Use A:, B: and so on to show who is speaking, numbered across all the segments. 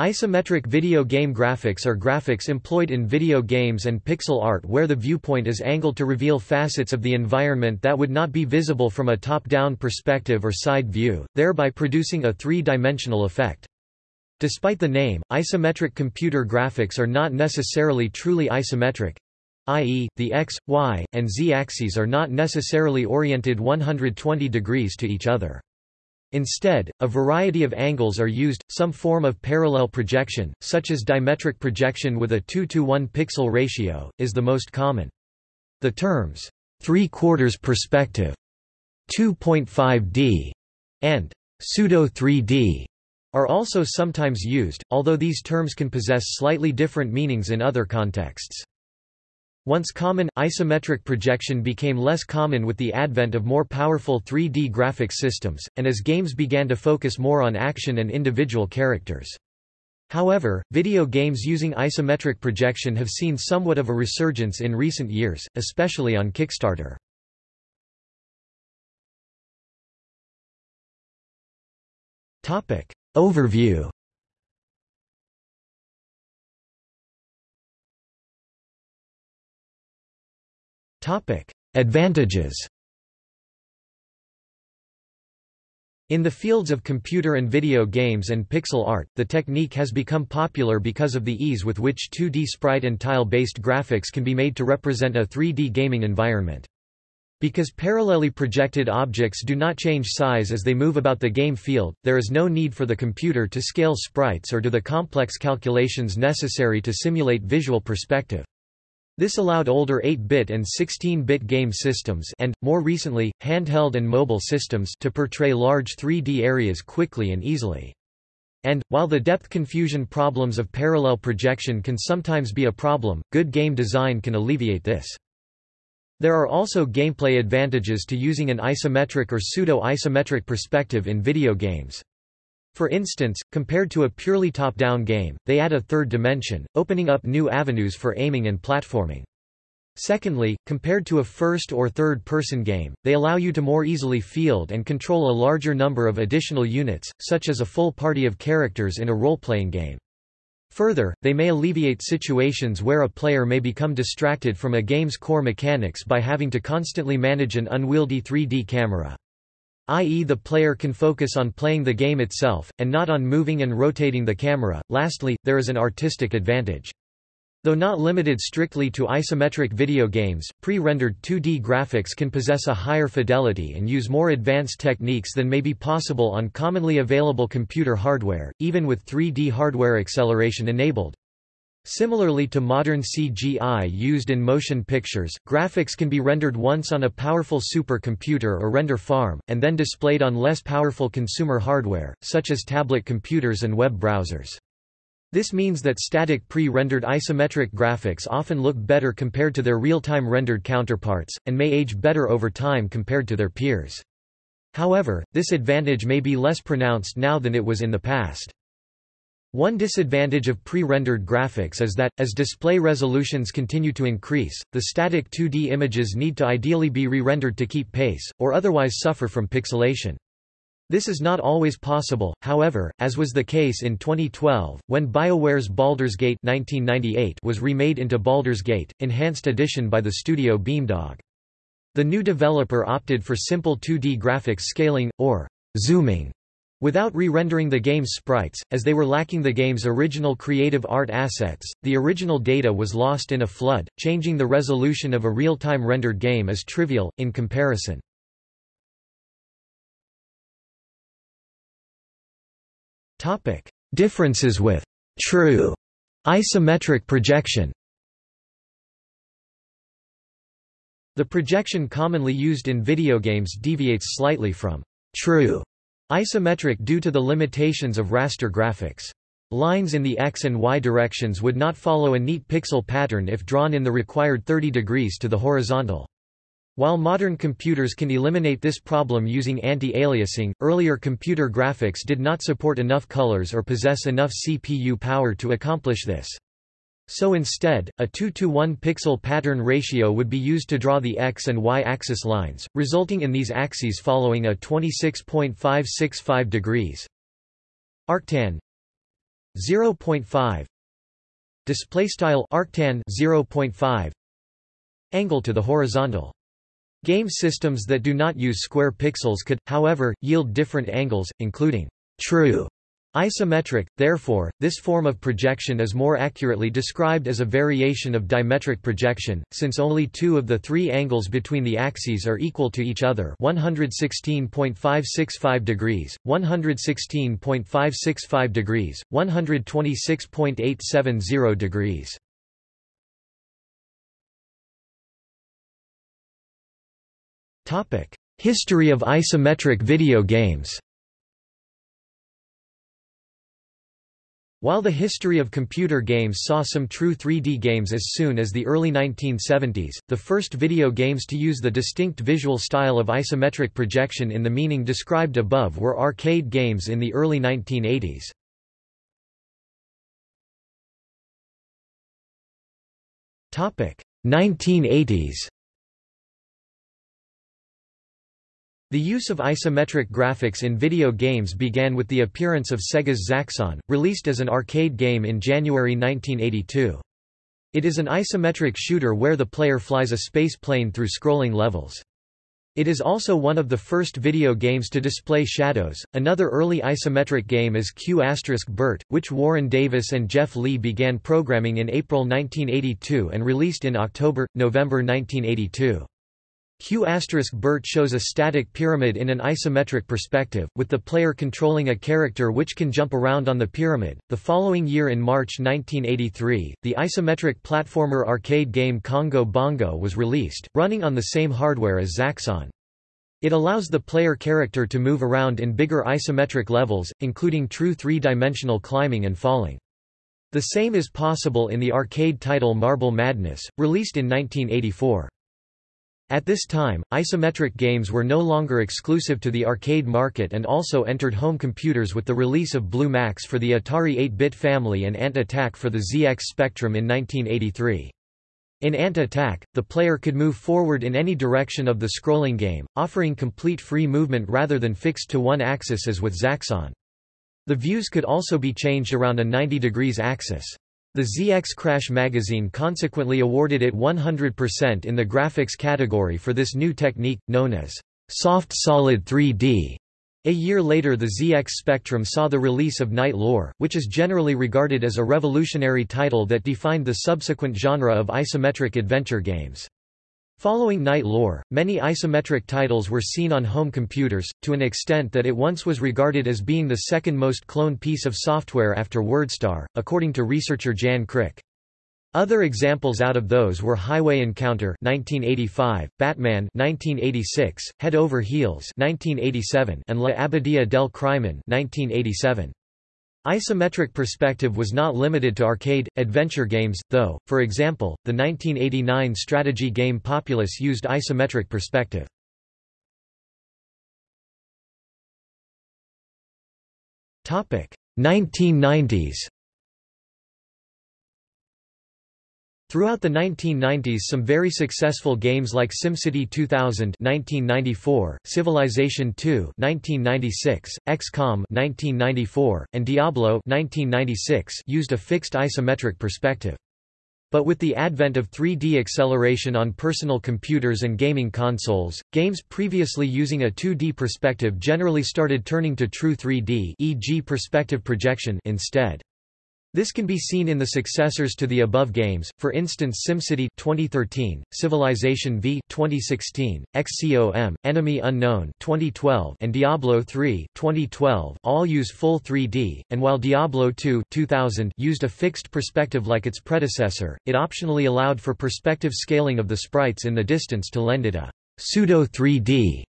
A: Isometric video game graphics are graphics employed in video games and pixel art where the viewpoint is angled to reveal facets of the environment that would not be visible from a top-down perspective or side view, thereby producing a three-dimensional effect. Despite the name, isometric computer graphics are not necessarily truly isometric, i.e., the x, y, and z axes are not necessarily oriented 120 degrees to each other. Instead, a variety of angles are used, some form of parallel projection, such as dimetric projection with a 2 to 1 pixel ratio, is the most common. The terms, three-quarters perspective, 2.5D, and pseudo-3D are also sometimes used, although these terms can possess slightly different meanings in other contexts. Once common, isometric projection became less common with the advent of more powerful 3D graphics systems, and as games began to focus more on action and individual characters. However, video games using isometric projection have seen somewhat of a resurgence in recent years, especially on Kickstarter. Overview Advantages In the fields of computer and video games and pixel art, the technique has become popular because of the ease with which 2D sprite and tile-based graphics can be made to represent a 3D gaming environment. Because parallelly projected objects do not change size as they move about the game field, there is no need for the computer to scale sprites or do the complex calculations necessary to simulate visual perspective. This allowed older 8-bit and 16-bit game systems and, more recently, handheld and mobile systems to portray large 3D areas quickly and easily. And, while the depth confusion problems of parallel projection can sometimes be a problem, good game design can alleviate this. There are also gameplay advantages to using an isometric or pseudo-isometric perspective in video games. For instance, compared to a purely top-down game, they add a third dimension, opening up new avenues for aiming and platforming. Secondly, compared to a first or third-person game, they allow you to more easily field and control a larger number of additional units, such as a full party of characters in a role-playing game. Further, they may alleviate situations where a player may become distracted from a game's core mechanics by having to constantly manage an unwieldy 3D camera i.e. the player can focus on playing the game itself, and not on moving and rotating the camera. Lastly, there is an artistic advantage. Though not limited strictly to isometric video games, pre-rendered 2D graphics can possess a higher fidelity and use more advanced techniques than may be possible on commonly available computer hardware, even with 3D hardware acceleration enabled. Similarly to modern CGI used in motion pictures, graphics can be rendered once on a powerful supercomputer or render farm, and then displayed on less powerful consumer hardware, such as tablet computers and web browsers. This means that static pre-rendered isometric graphics often look better compared to their real-time rendered counterparts, and may age better over time compared to their peers. However, this advantage may be less pronounced now than it was in the past. One disadvantage of pre-rendered graphics is that, as display resolutions continue to increase, the static 2D images need to ideally be re-rendered to keep pace, or otherwise suffer from pixelation. This is not always possible, however, as was the case in 2012, when BioWare's Baldur's Gate 1998 was remade into Baldur's Gate, Enhanced Edition by the studio Beamdog. The new developer opted for simple 2D graphics scaling, or zooming, Without re-rendering the game's sprites, as they were lacking the game's original creative art assets, the original data was lost in a flood, changing the resolution of a real-time rendered game is trivial, in comparison. Differences with true isometric projection The projection commonly used in video games deviates slightly from true Isometric due to the limitations of raster graphics. Lines in the x and y directions would not follow a neat pixel pattern if drawn in the required 30 degrees to the horizontal. While modern computers can eliminate this problem using anti-aliasing, earlier computer graphics did not support enough colors or possess enough CPU power to accomplish this. So instead, a 2 to 1 pixel pattern ratio would be used to draw the x and y axis lines, resulting in these axes following a 26.565 degrees. Arctan 0.5 display style arctan 0.5 angle to the horizontal. Game systems that do not use square pixels could however yield different angles including true Isometric, therefore, this form of projection is more accurately described as a variation of dimetric projection, since only two of the three angles between the axes are equal to each other 116.565 degrees, 116.565 degrees, 126.870 degrees. History of isometric video games While the history of computer games saw some true 3D games as soon as the early 1970s, the first video games to use the distinct visual style of isometric projection in the meaning described above were arcade games in the early 1980s. Topic: 1980s. The use of isometric graphics in video games began with the appearance of Sega's Zaxxon, released as an arcade game in January 1982. It is an isometric shooter where the player flies a space plane through scrolling levels. It is also one of the first video games to display shadows. Another early isometric game is Q** Bert, which Warren Davis and Jeff Lee began programming in April 1982 and released in October November 1982. Q** Bert shows a static pyramid in an isometric perspective, with the player controlling a character which can jump around on the pyramid. The following year in March 1983, the isometric platformer arcade game Congo Bongo was released, running on the same hardware as Zaxxon. It allows the player character to move around in bigger isometric levels, including true three-dimensional climbing and falling. The same is possible in the arcade title Marble Madness, released in 1984. At this time, isometric games were no longer exclusive to the arcade market and also entered home computers with the release of Blue Max for the Atari 8-bit family and Ant Attack for the ZX Spectrum in 1983. In Ant Attack, the player could move forward in any direction of the scrolling game, offering complete free movement rather than fixed to one axis as with Zaxxon. The views could also be changed around a 90 degrees axis. The ZX Crash magazine consequently awarded it 100% in the graphics category for this new technique, known as soft solid 3D. A year later the ZX Spectrum saw the release of Knight Lore, which is generally regarded as a revolutionary title that defined the subsequent genre of isometric adventure games. Following Knight Lore, many isometric titles were seen on home computers, to an extent that it once was regarded as being the second most cloned piece of software after WordStar, according to researcher Jan Krikke. Other examples out of those were Highway Encounter 1985, Batman 1986, Head Over Heels 1987, and La Abadía del Crimen 1987. Isometric perspective was not limited to arcade, adventure games, though, for example, the 1989 strategy game Populous used isometric perspective. Topic 1990s Throughout the 1990s some very successful games like SimCity 2000 1994, Civilization II 1996, XCOM 1994, and Diablo 1996 used a fixed isometric perspective. But with the advent of 3D acceleration on personal computers and gaming consoles, games previously using a 2D perspective generally started turning to true 3D e.g. perspective projection instead. This can be seen in the successors to the above games, for instance SimCity 2013, Civilization V 2016, XCOM, Enemy Unknown 2012, and Diablo 3 2012 all use full 3D, and while Diablo 2 2000 used a fixed perspective like its predecessor, it optionally allowed for perspective scaling of the sprites in the distance to lend it a pseudo-3D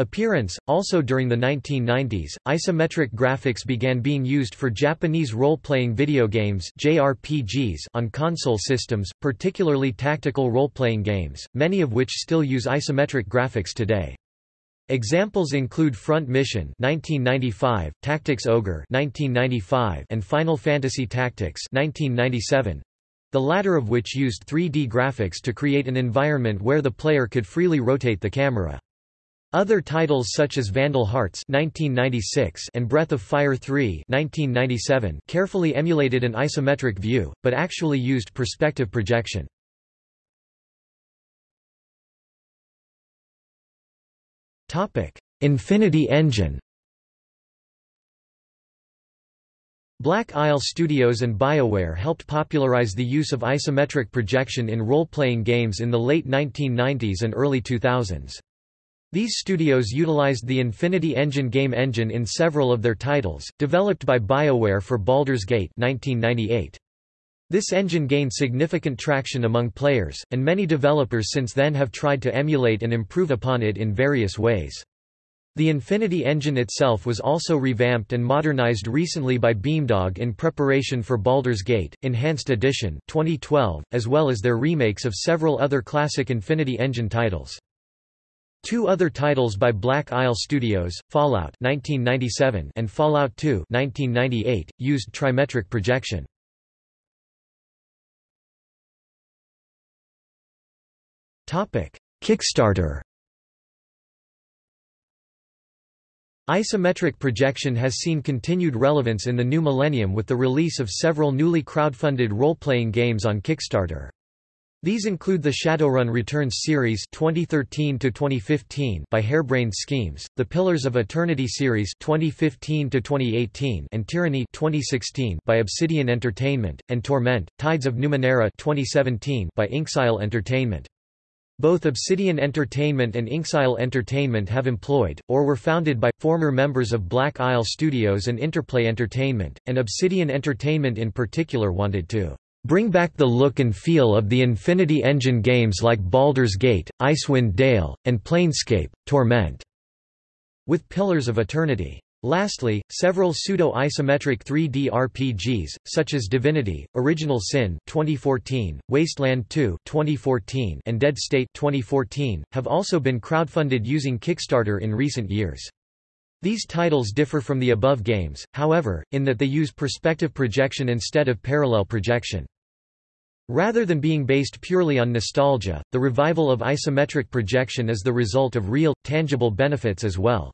A: Appearance Also during the 1990s, isometric graphics began being used for Japanese role-playing video games JRPGs on console systems, particularly tactical role-playing games, many of which still use isometric graphics today. Examples include Front Mission 1995, Tactics Ogre 1995, and Final Fantasy Tactics 1997. The latter of which used 3D graphics to create an environment where the player could freely rotate the camera. Other titles such as Vandal Hearts 1996 and Breath of Fire 3 1997 carefully emulated an isometric view, but actually used perspective projection. Infinity Engine Black Isle Studios and BioWare helped popularize the use of isometric projection in role-playing games in the late 1990s and early 2000s. These studios utilized the Infinity Engine game engine in several of their titles, developed by BioWare for Baldur's Gate 1998. This engine gained significant traction among players, and many developers since then have tried to emulate and improve upon it in various ways. The Infinity engine itself was also revamped and modernized recently by Beamdog in preparation for Baldur's Gate, Enhanced Edition 2012, as well as their remakes of several other classic Infinity engine titles. Two other titles by Black Isle Studios, Fallout 1997 and Fallout 2 1998, used trimetric projection. Kickstarter Isometric projection has seen continued relevance in the new millennium with the release of several newly crowdfunded role-playing games on Kickstarter. These include the Shadowrun Returns series 2013 to 2015 by Harebrained Schemes, the Pillars of Eternity series 2015 to 2018 and Tyranny 2016 by Obsidian Entertainment and Torment: Tides of Numenera 2017 by Inxile Entertainment. Both Obsidian Entertainment and Inxile Entertainment have employed, or were founded by, former members of Black Isle Studios and Interplay Entertainment, and Obsidian Entertainment in particular wanted to Bring back the look and feel of the Infinity Engine games like Baldur's Gate, Icewind Dale, and Planescape, Torment, with Pillars of Eternity. Lastly, several pseudo-isometric 3D RPGs, such as Divinity, Original Sin 2014, Wasteland 2 2014, and Dead State 2014, have also been crowdfunded using Kickstarter in recent years. These titles differ from the above games, however, in that they use perspective projection instead of parallel projection. Rather than being based purely on nostalgia, the revival of isometric projection is the result of real, tangible benefits as well.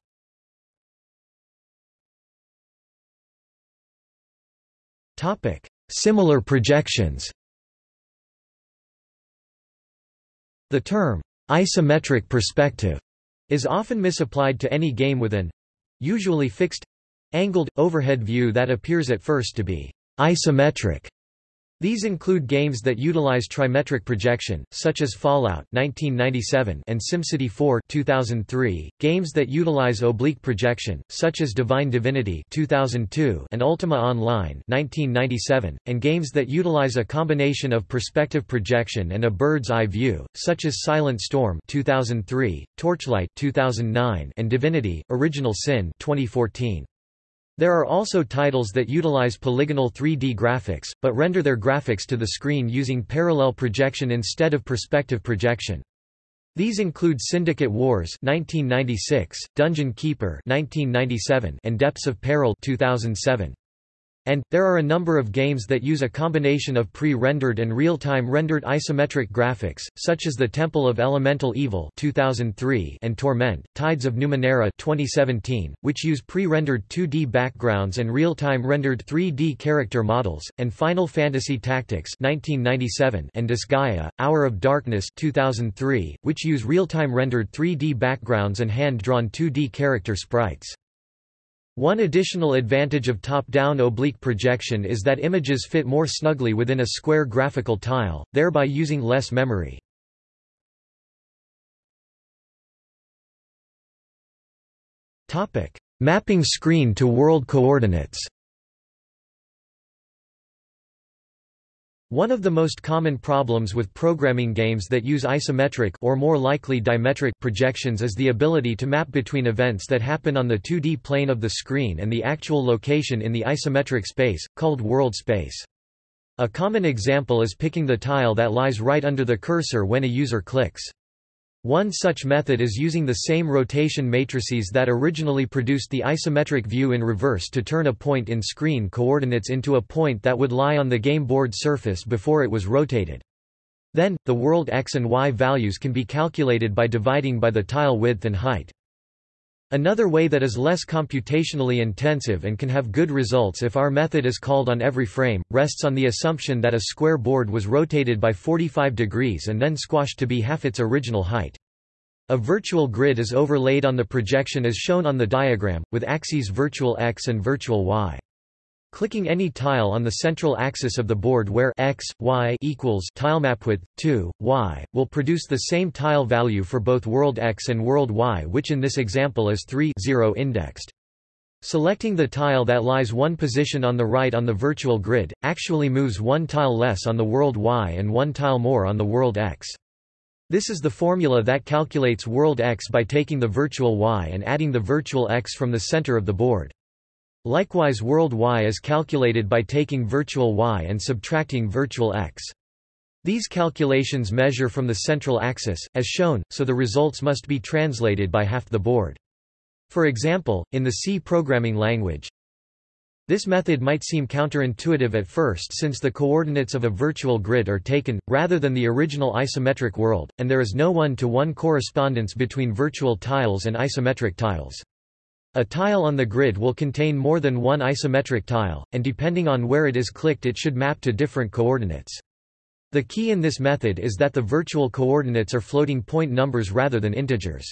A: Similar projections The term, isometric perspective, is often misapplied to any game with an usually fixed angled, overhead view that appears at first to be isometric. These include games that utilize trimetric projection, such as Fallout 1997 and SimCity 4 2003, games that utilize oblique projection, such as Divine Divinity 2002 and Ultima Online 1997, and games that utilize a combination of perspective projection and a bird's eye view, such as Silent Storm 2003, Torchlight 2009, and Divinity: Original Sin 2014. There are also titles that utilize polygonal 3D graphics, but render their graphics to the screen using parallel projection instead of perspective projection. These include Syndicate Wars 1996, Dungeon Keeper 1997, and Depths of Peril 2007. And, there are a number of games that use a combination of pre-rendered and real-time rendered isometric graphics, such as The Temple of Elemental Evil 2003 and Torment, Tides of Numenera 2017, which use pre-rendered 2D backgrounds and real-time rendered 3D character models, and Final Fantasy Tactics 1997 and Disgaea, Hour of Darkness 2003, which use real-time rendered 3D backgrounds and hand-drawn 2D character sprites. One additional advantage of top-down oblique projection is that images fit more snugly within a square graphical tile, thereby using less memory. Mapping screen to world coordinates One of the most common problems with programming games that use isometric or more likely dimetric projections is the ability to map between events that happen on the 2D plane of the screen and the actual location in the isometric space, called world space. A common example is picking the tile that lies right under the cursor when a user clicks. One such method is using the same rotation matrices that originally produced the isometric view in reverse to turn a point in screen coordinates into a point that would lie on the game board surface before it was rotated. Then, the world x and y values can be calculated by dividing by the tile width and height. Another way that is less computationally intensive and can have good results if our method is called on every frame, rests on the assumption that a square board was rotated by 45 degrees and then squashed to be half its original height. A virtual grid is overlaid on the projection as shown on the diagram, with axes virtual x and virtual y. Clicking any tile on the central axis of the board where x, y equals tilemapwidth 2, y, will produce the same tile value for both world x and world y which in this example is 3 0 indexed. Selecting the tile that lies one position on the right on the virtual grid, actually moves one tile less on the world y and one tile more on the world x. This is the formula that calculates world x by taking the virtual y and adding the virtual x from the center of the board. Likewise world y is calculated by taking virtual y and subtracting virtual x. These calculations measure from the central axis, as shown, so the results must be translated by half the board. For example, in the C programming language, this method might seem counterintuitive at first since the coordinates of a virtual grid are taken, rather than the original isometric world, and there is no one-to-one -one correspondence between virtual tiles and isometric tiles. A tile on the grid will contain more than one isometric tile, and depending on where it is clicked it should map to different coordinates. The key in this method is that the virtual coordinates are floating point numbers rather than integers.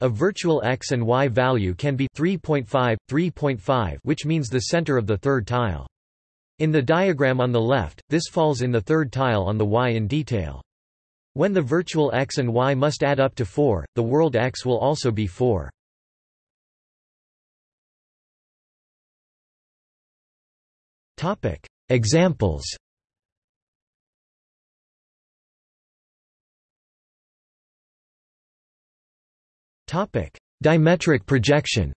A: A virtual x and y value can be 3.5, 3.5 which means the center of the third tile. In the diagram on the left, this falls in the third tile on the y in detail. When the virtual x and y must add up to 4, the world x will also be 4. Topic: Examples. Topic: Dimetric projection.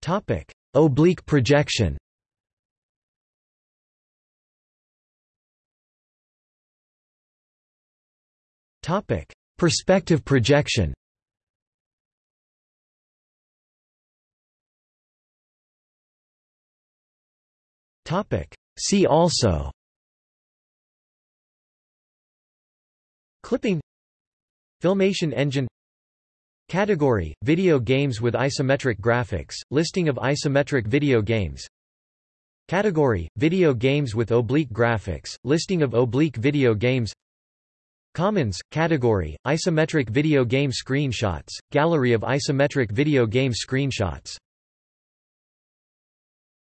A: Topic: Oblique projection. Topic: Perspective projection. See also. Clipping. Filmation engine. Category, video games with isometric graphics, listing of isometric video games. Category, video games with oblique graphics, listing of oblique video games. Commons, category, isometric video game screenshots, gallery of isometric video game screenshots